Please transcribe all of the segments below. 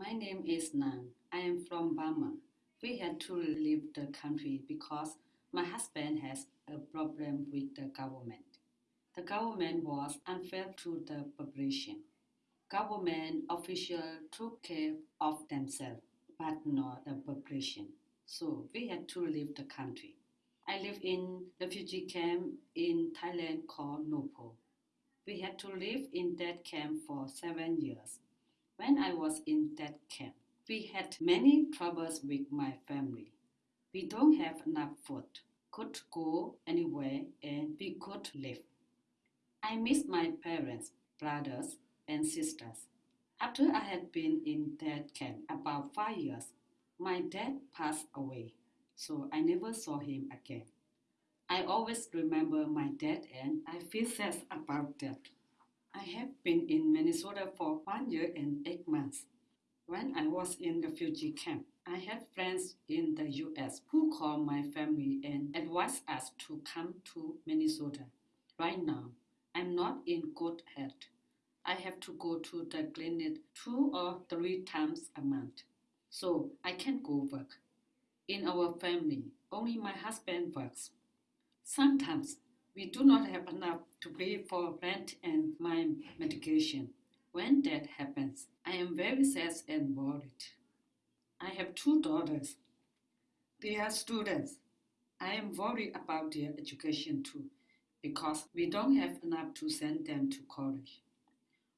My name is Nan. I am from Burma. We had to leave the country because my husband has a problem with the government. The government was unfair to the population. Government officials took care of themselves, but not the population. So we had to leave the country. I live in refugee camp in Thailand called Nopo. We had to live in that camp for seven years. When I was in that camp, we had many troubles with my family. We don't have enough food, could go anywhere, and we could live. I miss my parents, brothers, and sisters. After I had been in that camp about five years, my dad passed away, so I never saw him again. I always remember my dad and I feel sad about that. I have been in Minnesota for one year and eight months. When I was in the refugee camp, I had friends in the US who called my family and advised us to come to Minnesota. Right now, I'm not in good health. I have to go to the clinic two or three times a month, so I can't go work. In our family, only my husband works. Sometimes we do not have enough to pay for rent and my medication. When that happens, I am very sad and worried. I have two daughters. They are students. I am worried about their education too because we don't have enough to send them to college.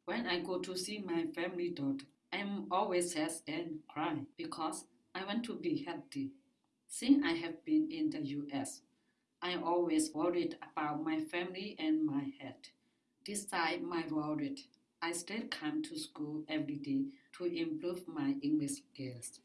When I go to see my family daughter, I am always sad and cry because I want to be healthy. Since I have been in the US, I always worried about my family and my health. Despite my worry, I still come to school every day to improve my English skills.